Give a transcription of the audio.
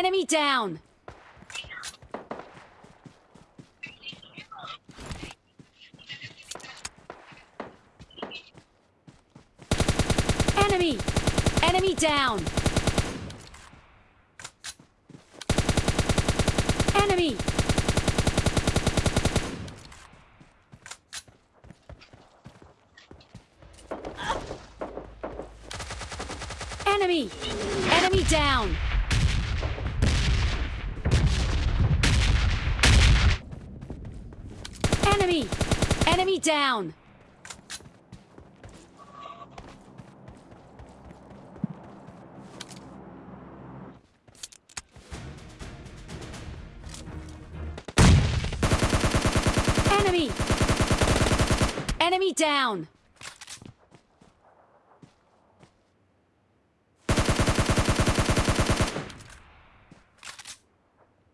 Enemy down! Enemy! Enemy down! Enemy! Enemy! Enemy down! Enemy! Enemy down! Enemy! Enemy down!